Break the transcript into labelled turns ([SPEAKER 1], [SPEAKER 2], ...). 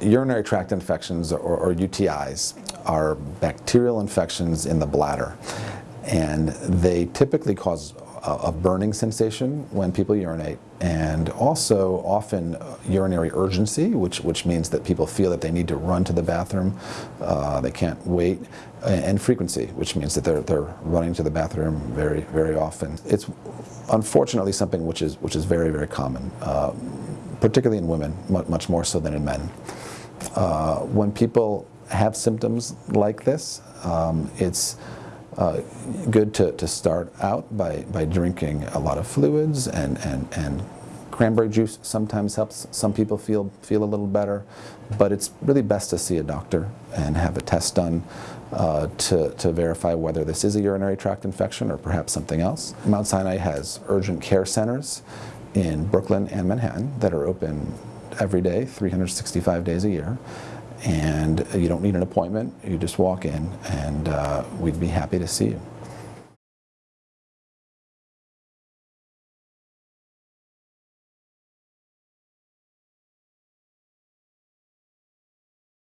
[SPEAKER 1] urinary tract infections or, or UTIs are bacterial infections in the bladder. And they typically cause a, burning sensation when people urinate and also often urinary urgency which which means that people feel that they need to run to the bathroom. Uh, they can't wait. And frequency which means that they're, they're running to the bathroom very very often. It's unfortunately something which is which is very very common uh, particularly in women much more so than in men uh, when people have symptoms like this um, it's uh, good to, to start out by, by drinking a lot of fluids and, and, and cranberry juice sometimes helps some people feel feel a little better but it's really best to see a doctor and have a test done uh, to, to verify whether this is a urinary tract infection or perhaps something else. Mount Sinai has urgent care centers in Brooklyn and Manhattan that are open every day 365 days a year and you don't need an appointment. You just walk in, and uh, we'd be happy to see you.